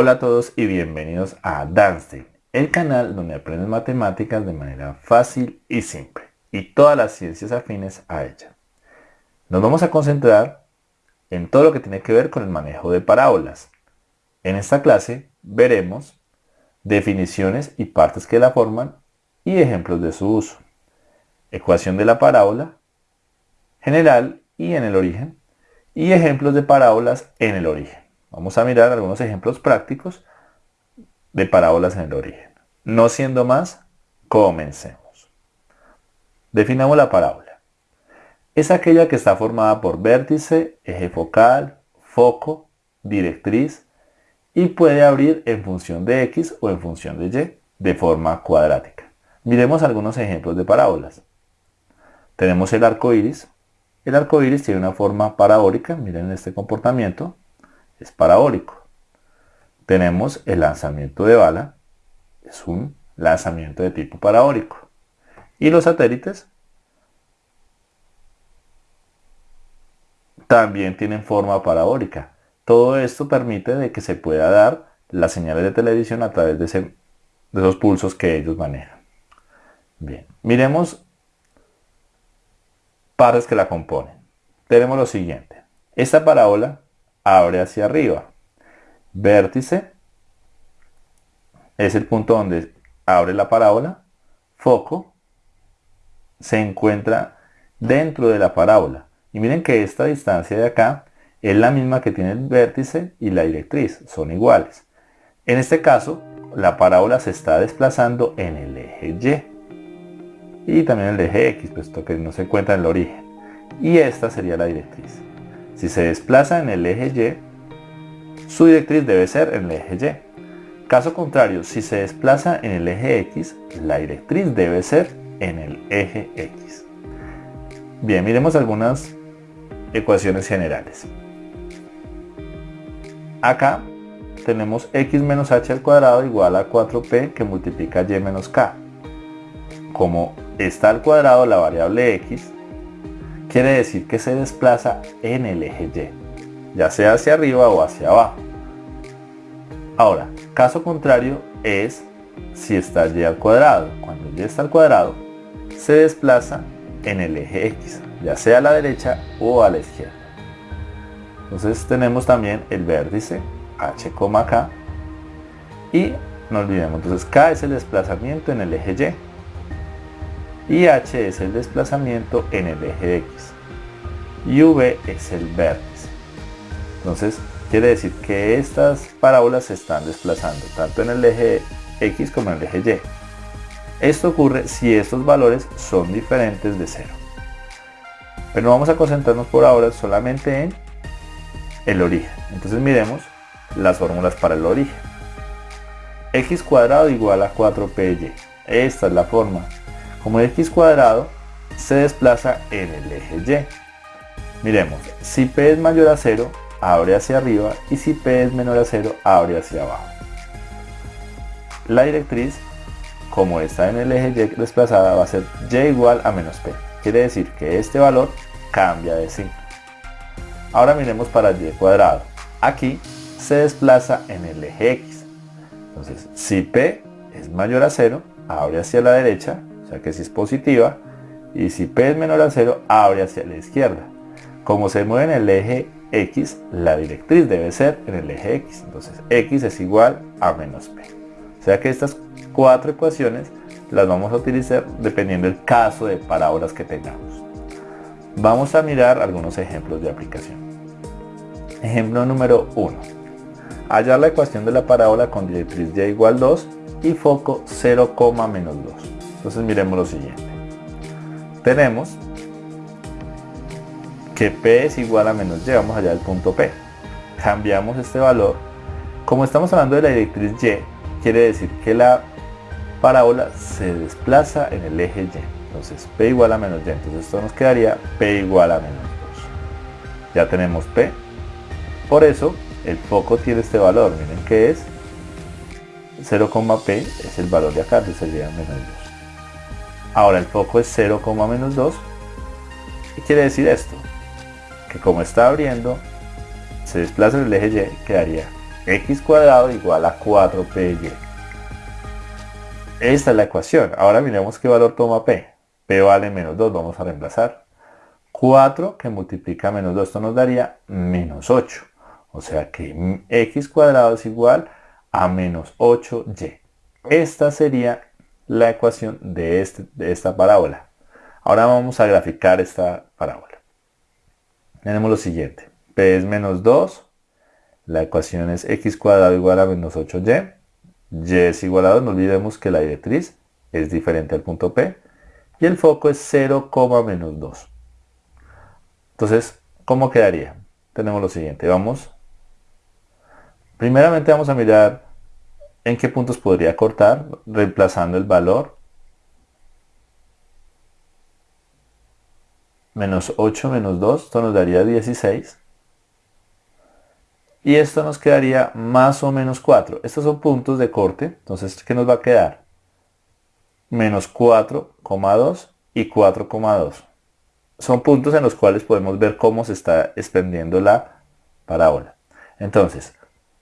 Hola a todos y bienvenidos a Danstein, el canal donde aprendes matemáticas de manera fácil y simple y todas las ciencias afines a ella. Nos vamos a concentrar en todo lo que tiene que ver con el manejo de parábolas. En esta clase veremos definiciones y partes que la forman y ejemplos de su uso. Ecuación de la parábola, general y en el origen, y ejemplos de parábolas en el origen. Vamos a mirar algunos ejemplos prácticos de parábolas en el origen. No siendo más, comencemos. Definamos la parábola. Es aquella que está formada por vértice, eje focal, foco, directriz y puede abrir en función de x o en función de y de forma cuadrática. Miremos algunos ejemplos de parábolas. Tenemos el arco iris. El arco iris tiene una forma parabólica, miren este comportamiento, es parabólico. Tenemos el lanzamiento de bala, es un lanzamiento de tipo parabólico. Y los satélites también tienen forma parabólica. Todo esto permite de que se pueda dar las señales de televisión a través de, de esos pulsos que ellos manejan. Bien, miremos partes que la componen. Tenemos lo siguiente. Esta parábola abre hacia arriba. Vértice es el punto donde abre la parábola. Foco se encuentra dentro de la parábola. Y miren que esta distancia de acá es la misma que tiene el vértice y la directriz. Son iguales. En este caso, la parábola se está desplazando en el eje Y. Y también el eje X, puesto que no se encuentra en el origen. Y esta sería la directriz. Si se desplaza en el eje Y, su directriz debe ser en el eje Y. Caso contrario, si se desplaza en el eje X, la directriz debe ser en el eje X. Bien, miremos algunas ecuaciones generales. Acá tenemos x menos h al cuadrado igual a 4p que multiplica y menos k. Como está al cuadrado la variable x, quiere decir que se desplaza en el eje Y, ya sea hacia arriba o hacia abajo. Ahora, caso contrario es si está y al cuadrado. Cuando y está al cuadrado, se desplaza en el eje x, ya sea a la derecha o a la izquierda. Entonces tenemos también el vértice h, k y no olvidemos, entonces k es el desplazamiento en el eje y y H es el desplazamiento en el eje X y V es el vértice. Entonces quiere decir que estas parábolas se están desplazando tanto en el eje X como en el eje Y. Esto ocurre si estos valores son diferentes de cero. Pero vamos a concentrarnos por ahora solamente en el origen. Entonces miremos las fórmulas para el origen. x cuadrado igual a 4py. Esta es la forma como x cuadrado se desplaza en el eje y. Miremos, si p es mayor a 0, abre hacia arriba y si p es menor a 0, abre hacia abajo. La directriz, como está en el eje y desplazada, va a ser y igual a menos p. Quiere decir que este valor cambia de signo. Ahora miremos para y cuadrado. Aquí se desplaza en el eje x. Entonces, si p es mayor a 0, abre hacia la derecha o sea que si es positiva, y si P es menor a 0, abre hacia la izquierda. Como se mueve en el eje X, la directriz debe ser en el eje X. Entonces X es igual a menos P. O sea que estas cuatro ecuaciones las vamos a utilizar dependiendo del caso de parábolas que tengamos. Vamos a mirar algunos ejemplos de aplicación. Ejemplo número 1. Hallar la ecuación de la parábola con directriz y igual 2 y foco 0, menos 2. Entonces miremos lo siguiente. Tenemos que P es igual a menos Y, vamos allá del punto P. Cambiamos este valor. Como estamos hablando de la directriz Y, quiere decir que la parábola se desplaza en el eje Y. Entonces P igual a menos Y. Entonces esto nos quedaría P igual a menos 2. Ya tenemos P. Por eso el foco tiene este valor. Miren que es 0,P es el valor de acá, entonces sería menos 2. Ahora el foco es 0, menos 2. ¿Qué quiere decir esto? Que como está abriendo, se desplaza el eje Y, quedaría x cuadrado igual a 4py. Esta es la ecuación. Ahora miremos qué valor toma p. p vale menos 2, vamos a reemplazar. 4 que multiplica menos 2, esto nos daría menos 8. O sea que x cuadrado es igual a menos 8y. Esta sería la ecuación de, este, de esta parábola. Ahora vamos a graficar esta parábola. Tenemos lo siguiente. P es menos 2. La ecuación es x cuadrado igual a menos 8y. Y es igual a 2. No olvidemos que la directriz es diferente al punto P. Y el foco es 0, menos 2. Entonces, ¿cómo quedaría? Tenemos lo siguiente. Vamos. Primeramente vamos a mirar en qué puntos podría cortar, reemplazando el valor. Menos 8 menos 2, esto nos daría 16. Y esto nos quedaría más o menos 4. Estos son puntos de corte, entonces ¿qué nos va a quedar? Menos 4,2 y 4,2. Son puntos en los cuales podemos ver cómo se está extendiendo la parábola. Entonces,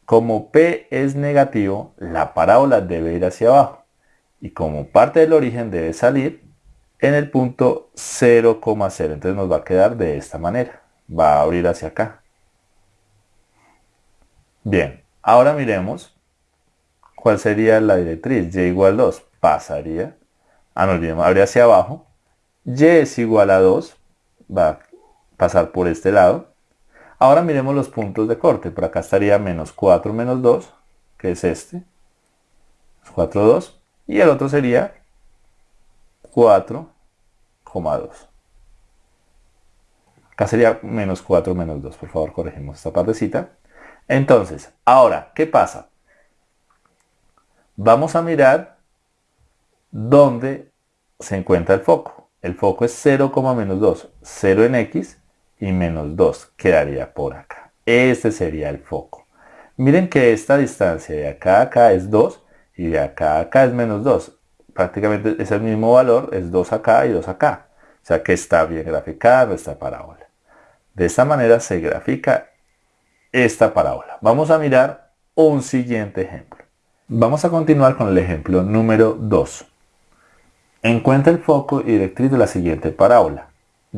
como P es negativo, la parábola debe ir hacia abajo. Y como parte del origen debe salir en el punto 0,0. Entonces nos va a quedar de esta manera. Va a abrir hacia acá. Bien, ahora miremos cuál sería la directriz. Y igual 2 pasaría. Ah, no olvidemos, abre hacia abajo. Y es igual a 2. Va a pasar por este lado. Ahora miremos los puntos de corte. Por acá estaría menos 4 menos 2, que es este. 4, 2. Y el otro sería 4,2. Acá sería menos 4 menos 2. Por favor, corregimos esta partecita. Entonces, ahora, ¿qué pasa? Vamos a mirar dónde se encuentra el foco. El foco es 0, menos 2. 0 en X y menos 2 quedaría por acá. Este sería el foco. Miren que esta distancia de acá a acá es 2 y de acá a acá es menos 2. Prácticamente es el mismo valor, es 2 acá y 2 acá. O sea que está bien graficada esta parábola. De esta manera se grafica esta parábola. Vamos a mirar un siguiente ejemplo. Vamos a continuar con el ejemplo número 2. Encuentra el foco y directriz de la siguiente parábola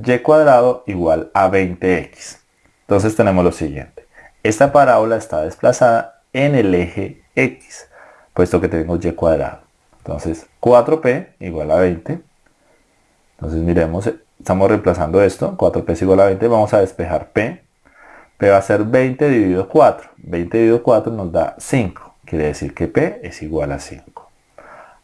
y cuadrado igual a 20x. Entonces tenemos lo siguiente. Esta parábola está desplazada en el eje x, puesto que tenemos y cuadrado. Entonces 4p igual a 20. Entonces miremos, estamos reemplazando esto, 4p es igual a 20, vamos a despejar p. p va a ser 20 dividido 4. 20 dividido 4 nos da 5. Quiere decir que p es igual a 5.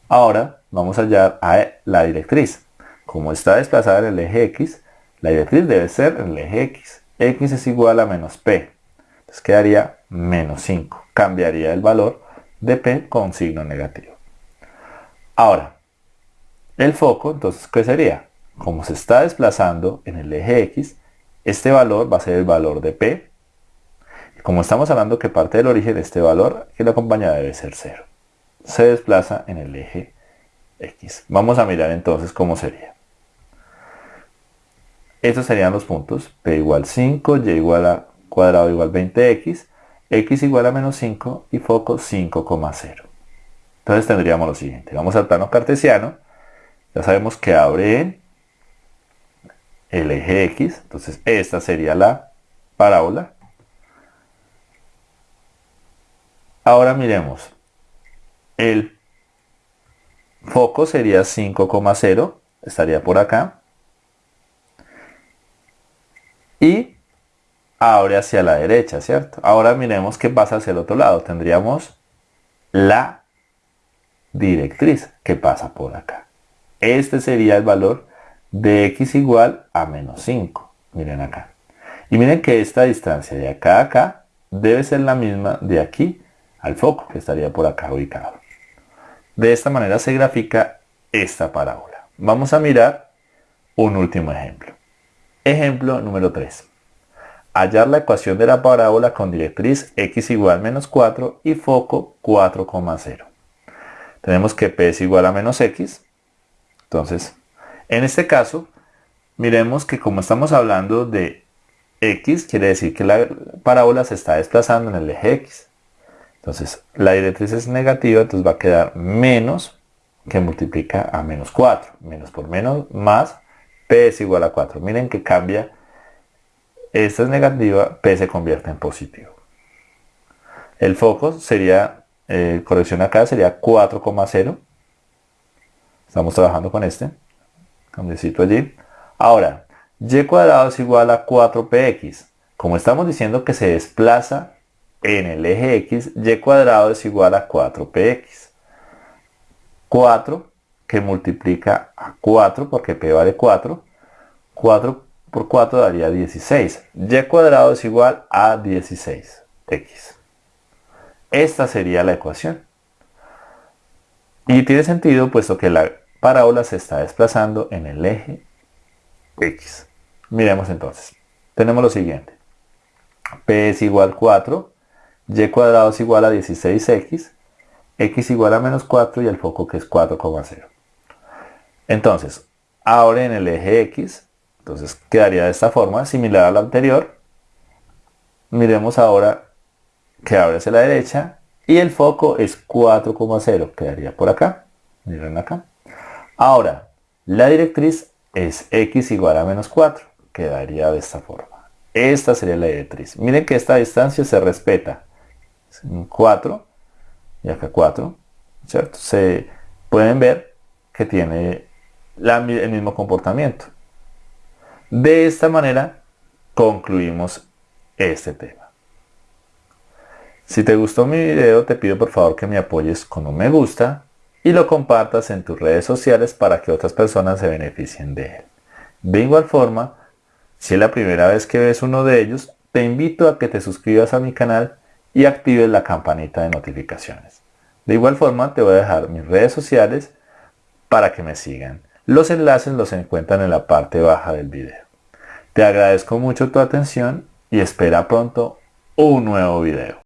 Ahora vamos a hallar a la directriz. Como está desplazada en el eje X, la directriz debe ser en el eje X. X es igual a menos P. Entonces quedaría menos 5. Cambiaría el valor de P con signo negativo. Ahora, el foco, entonces, ¿qué sería? Como se está desplazando en el eje X, este valor va a ser el valor de P. como estamos hablando que parte del origen de este valor, que la acompaña debe ser 0. Se desplaza en el eje X. Vamos a mirar entonces cómo sería. Estos serían los puntos. P igual 5, Y igual a cuadrado igual 20X, X igual a menos 5 y foco 5,0. Entonces tendríamos lo siguiente. Vamos al plano cartesiano. Ya sabemos que abre el eje X. Entonces esta sería la parábola. Ahora miremos. El foco sería 5,0. Estaría por acá y abre hacia la derecha, ¿cierto? Ahora miremos qué pasa hacia el otro lado. Tendríamos la directriz que pasa por acá. Este sería el valor de x igual a menos 5. Miren acá. Y miren que esta distancia de acá a acá debe ser la misma de aquí al foco, que estaría por acá ubicado. De esta manera se grafica esta parábola. Vamos a mirar un último ejemplo. Ejemplo número 3. Hallar la ecuación de la parábola con directriz x igual a menos 4 y foco 4,0. Tenemos que p es igual a menos x. Entonces, en este caso, miremos que como estamos hablando de x, quiere decir que la parábola se está desplazando en el eje x. Entonces, la directriz es negativa, entonces va a quedar menos que multiplica a menos 4. Menos por menos, más, P es igual a 4. Miren que cambia. Esta es negativa, P se convierte en positivo. El foco sería, eh, corrección acá, sería 4,0. Estamos trabajando con este. Cambiecito allí. Ahora, y cuadrado es igual a 4px. Como estamos diciendo que se desplaza en el eje x, y cuadrado es igual a 4px. 4 que multiplica a 4 porque p vale 4. 4 por 4 daría 16. y cuadrado es igual a 16x. Esta sería la ecuación. Y tiene sentido puesto que la parábola se está desplazando en el eje x. Miremos entonces. Tenemos lo siguiente. p es igual a 4 y cuadrado es igual a 16x, x igual a menos 4 y el foco que es 4,0. Entonces, ahora en el eje x, entonces quedaría de esta forma, similar a la anterior. Miremos ahora que abre hacia la derecha y el foco es 4,0, quedaría por acá. Miren acá. Ahora, la directriz es x igual a menos 4, quedaría de esta forma. Esta sería la directriz. Miren que esta distancia se respeta. 4 y acá 4, ¿cierto? Se pueden ver que tiene el mismo comportamiento. De esta manera concluimos este tema. Si te gustó mi video te pido por favor que me apoyes con un me gusta y lo compartas en tus redes sociales para que otras personas se beneficien de él. De igual forma, si es la primera vez que ves uno de ellos, te invito a que te suscribas a mi canal y actives la campanita de notificaciones. De igual forma te voy a dejar mis redes sociales para que me sigan. Los enlaces los encuentran en la parte baja del video. Te agradezco mucho tu atención y espera pronto un nuevo video.